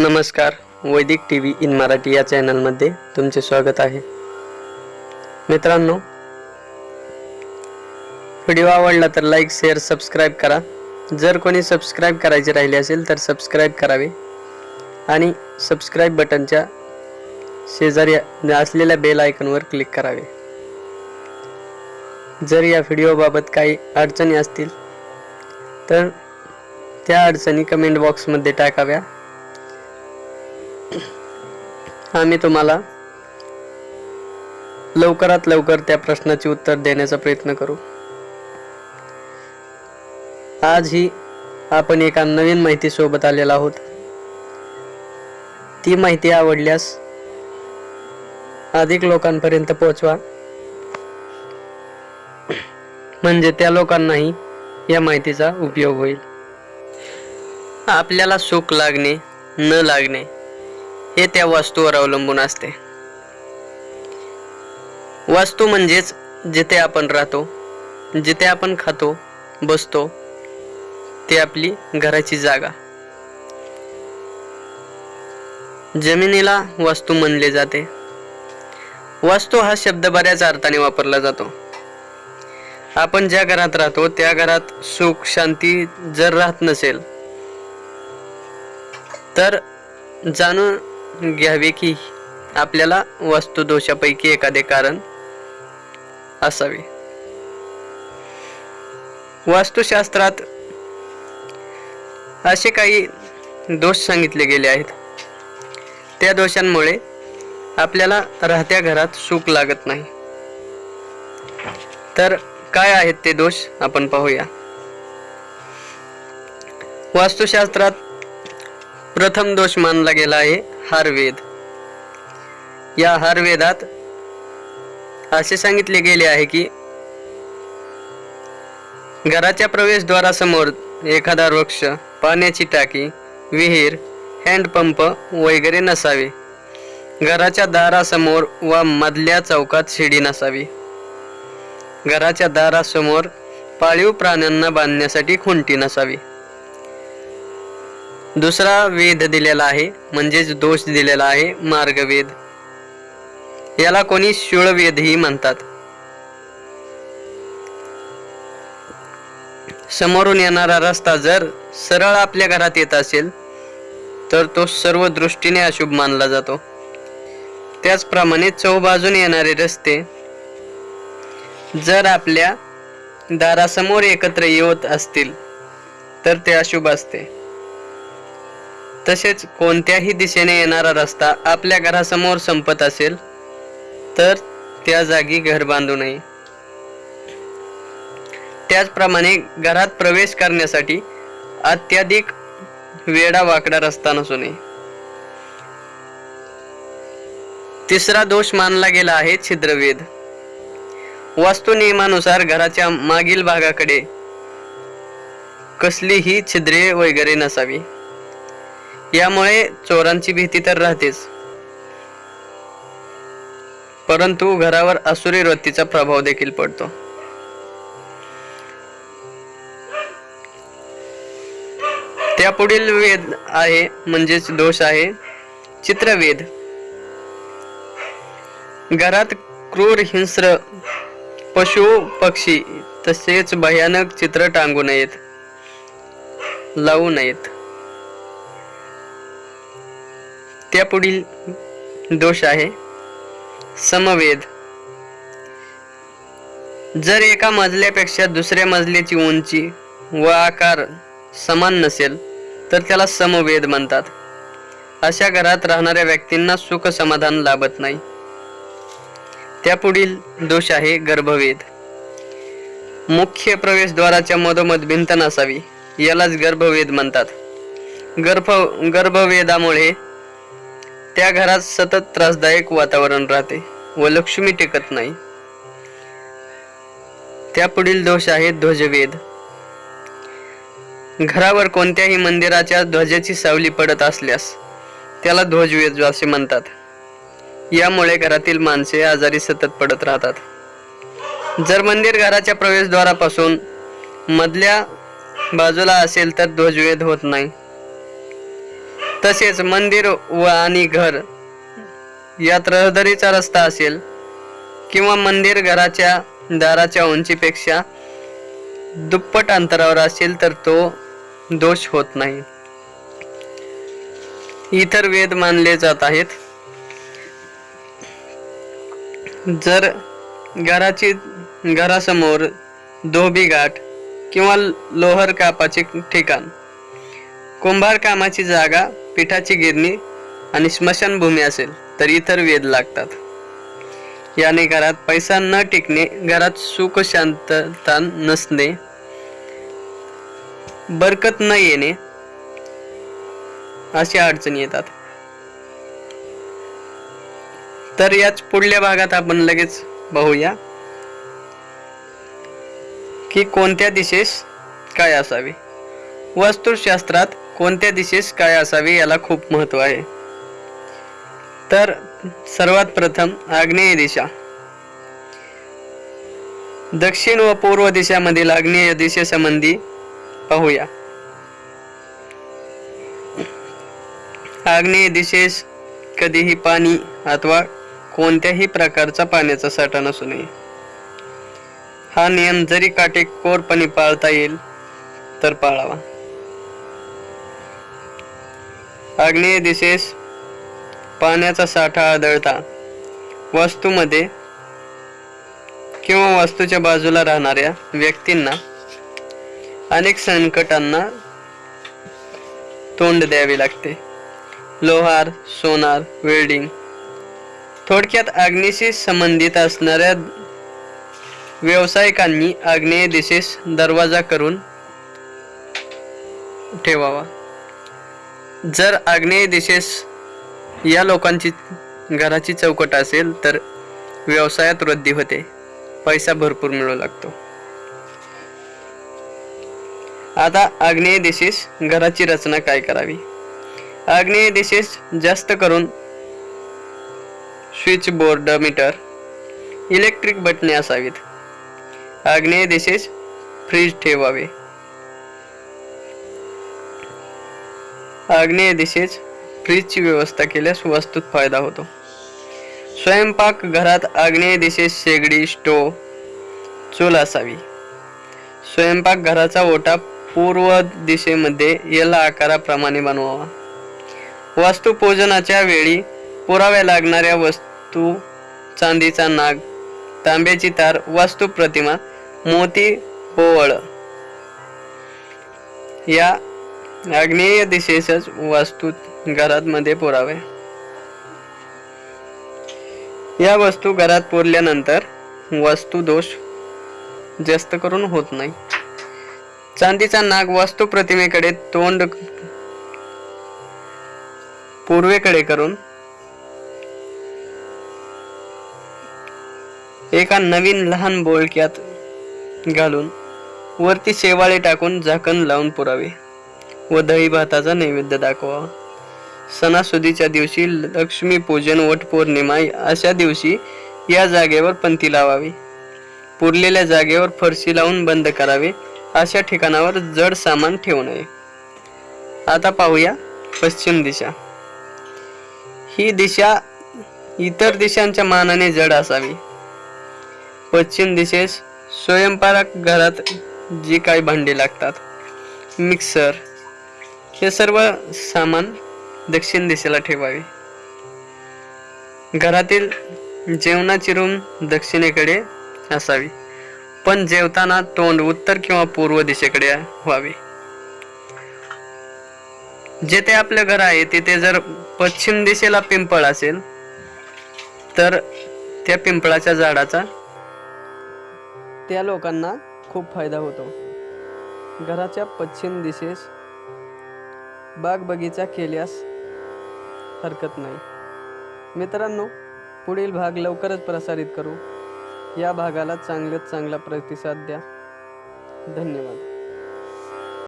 नमस्कार वैदिक T V in Marathi या चॅनलमध्ये तुमचे स्वागत आहे. मित्रांनो व्हिडिओ आवडला तर लाईक शेअर सबस्क्राईब करा. जर कोणी सबस्क्राईब करायचे राहिले असेल तर सबस्क्राईब करावे. आणि सबस्क्राईब बटनच्या शेजारी असलेल्या बेल आयकनवर क्लिक करावे. जर या व्हिडिओबाबत काही अडचणी असतील तर त्या अडचणी कमेंट बॉक्समध्ये टाकाव्या. आम्ही तुम्हाला लवकरात लवकर त्या प्रश्नाचे उत्तर देण्याचा प्रयत्न करू. आज ही आपण एका नवीन माहिती सोबत आलेला आहोत. ती माहिती आवडल्यास अधिक लोकांपर्यंत पोहोचवा. म्हणजे त्या लोकांनाही या माहितीचा उपयोग होईल. आपल्याला सुख लागणे न लागणे हे त्या वस्तूवर अवलंबून असते. वस्तू म्हणजेच जिथे आपण राहतो जिथे आपण खातो बसतो ते आपली घराची जागा. जमिनीला वस्तू म्हणले जाते. वस्तू हा शब्द बऱ्याच अर्थाने वापरला जातो. आपण ज्या घरात राहतो त्या घरात सुख शांती जर राहत नसेल तर जाणून घ्यावे की आपल्याला वस्तुदोषापैकी एखादे कारण असावे. वास्तुशास्त्रात असे काही दोष सांगितले गेले आहेत. त्या दोषांमुळे आपल्याला राहत्या घरात सुख लागत नाही. तर काय आहेत ते दोष आपण पाहूया. वास्तुशास्त्रात प्रथम दोष मानला गेला आहे. हारवेद या हारवेदात असे सांगितले गेले आहे की घराच्या प्रवेशद्वारासमोर एखादा वृक्ष पाण्याची टाकी विहीर हँडपंप वगैरे नसावे. घराच्या दारासमोर व मधल्या चौकात शिडी नसावी. घराच्या दारासमोर पाळीव प्राण्यांना बांधण्यासाठी खुंटी नसावी. दुसरा वेद दिलेला आहे म्हणजेच दोष दिलेला आहे मार्गवेद. याला कोणी शूळवेदही म्हणतात. समोरून येणारा रस्ता जर सरळ आपल्या घरात येत असेल तर तो सर्व दृष्टीने अशुभ मानला जातो. त्याचप्रमाणे चौबाजून येणारे रस्ते जर आपल्या दारासमोर एकत्र येत असतील तर ते अशुभ असते. तसेच कोणत्याही दिशेने येणारा रस्ता आपल्या घरासमोर संपत असेल तर त्या जागी घर बांधू नये. त्याचप्रमाणे घरात प्रवेश करण्यासाठी अत्याधिक वेडा वाकडा रस्ता नसू नये. तिसरा दोष मानला गेला आहे छिद्रवेद वास्तू नियमानुसार घराच्या मागील भागाकडे कसलीही छिद्रे वगैरे नसावी. यामुळे चोरांची भीती तर राहतेच. परंतु घरावर असुरी वृत्तीचा प्रभाव देखील पडतो. त्यापुढील वेद आहे म्हणजेच दोष आहे चित्रवेद. घरात क्रूर हिंस्र पशु पक्षी तसेच भयानक चित्र टांगू नयेत लावू नयेत. त्यापुढील दोष आहे. समवेद. जर एका मजल्यापेक्षा दुसऱ्या मजल्याची उंची व आकार समान नसेल तर त्याला समवेद म्हणतात. अशा घरात राहणाऱ्या व्यक्तींना सुख समाधान लाभत नाही. त्यापुढील दोष आहे गर्भवेद. मुख्य प्रवेशद्वाराच्या मधोमध भिंत नसावी यालाच गर्भवेद म्हणतात. गर्भ गर्भवेदामुळे त्या घरात सतत त्रासदायक वातावरण राहते व लक्ष्मी टिकत नाही. त्यापुढील दोष आहे ध्वजवेद घरावर कोणत्याही मंदिराच्या ध्वजाची सावली पडत असल्यास त्याला ध्वजवेद असे म्हणतात. यामुळे घरातील माणसे आजारी सतत पडत राहतात. जर मंदिर घराच्या प्रवेशद्वारापासून मधल्या बाजूला असेल तर ध्वजवेद होत नाही. तसेच मंदिर व आणि घर यात रहदारीचा रस्ता असेल किंवा मंदिर घराच्या दाराच्या उंचीपेक्षा दुप्पट अंतरावर असेल तर तो दोष होत नाही. इतर वेद मानले जात आहेत. जर घराची घरासमोर धोबी घाट किंवा लोहर कापाचे ठिकाण कुंभार कामाची जागा पिठाची गिरणी आणि स्मशानभूमी असेल तर इतर वेद लागतात. याने घरात पैसा न टिकणे घरात सुख शांतता नसणे बरकत न येणे अशा अडचणी येतात. तर याच पुढल्या भागात आपण लगेच पाहूया की कोणत्या दिशेस काय असावे. वास्तुशास्त्रात कोणत्या दिशेस काय असावे याला खूप महत्त्व आहे. तर सर्वात प्रथम आग्नेय दिशा. दक्षिण व पूर्व दिशामधील आग्नेय दिशेसंबंधी पाहूया. आग्नेय दिशेस कधीही पाणी अथवा कोणत्याही प्रकारचा पाण्याचा साठा नसू नये. हा नियम जरी काटेकोरपणे पाळता येईल तर पाळावा. आग्नेय दिशेस पाण्याचा साठा आढळता वास्तूमध्ये किंवा वास्तूच्या बाजूला राहणाऱ्या व्यक्तींना अनेक संकटांना तोंड द्यावे लागते. लोहार सोनार वेल्डिंग. थोडक्यात आग्नेशी संबंधित असणाऱ्या व्यावसायिकांनी आग्नेय दिशेस दरवाजा करून ठेवावा. जर आग्नेय दिशेस या लोकांची घराची चौकट असेल तर व्यवसायात वृद्धी होते. पैसा भरपूर मिळू लागतो. आता आग्नेय दिशेस घराची रचना काय करावी? आग्नेय दिशेस जास्त करून स्विच बोर्ड मीटर इलेक्ट्रिक बटणे असावीत. आग्नेय दिशेस फ्रीज ठेवावे. आग्नेय दिशेस फ्रीजची व्यवस्था केल्यास वास्तूत फायदा होतो. स्वयंपाक घरात आग्नेय दिशेस शेगडी स्टोव चूल असावी. स्वयंपाक घराचा ओटा पूर्व दिशेमध्ये याला आकाराप्रमाणे बनवावा. वास्तुपूजनाच्या वेळी पुराव्या लागणाऱ्या वस्तू चांदीचा नाग तांब्याची तार वास्तू प्रतिमा मोती पोवळ या आग्नेय दिशेसच वास्तू घरात मध्ये पुरावे. या वस्तू घरात पुरल्यानंतर वास्तू दोष जास्त करून होत नाही. चांदीचा नाग वास्तू प्रतिमेकडे तोंड पूर्वेकडे करून एका नवीन लहान बोळक्यात घालून वरती शेवाळे टाकून झाकण लावून पुरावे. व दही भाताचा नैवेद्य दाखवावा सणासुदीच्या दिवशी लक्ष्मी पूजन वटपौर्णिमा अशा दिवशी या जागेवर पंथी लावावी. पुरलेल्या जागेवर फरशी लावून बंद करावे. अशा ठिकाणावर जड सामान ठेवू नये. आता पाहूया पश्चिम दिशा. ही दिशा इतर दिशांच्या मानाने जड असावी. पश्चिम दिशेस स्वयंपाक घरात जी काही भांडी लागतात. मिक्सर हे सर्व सामान दक्षिण दिशेला ठेवावे. घरातील जेवणाची रूम दक्षिणेकडे असावी पण जेवताना तोंड उत्तर किंवा पूर्व दिशेकडे व्हावे. जेथे आपलं घर आहे तिथे जर पश्चिम दिशेला पिंपळ असेल तर त्या पिंपळाच्या झाडाचा त्या लोकांना खूप फायदा होतो. घराच्या पश्चिम दिशेस बाग बगीचा केल्यास हरकत नाही. मित्रांनो पुढील भाग लवकरच प्रसारित करू. या भागाला चांगल्यात चांगला प्रतिसाद द्या. धन्यवाद.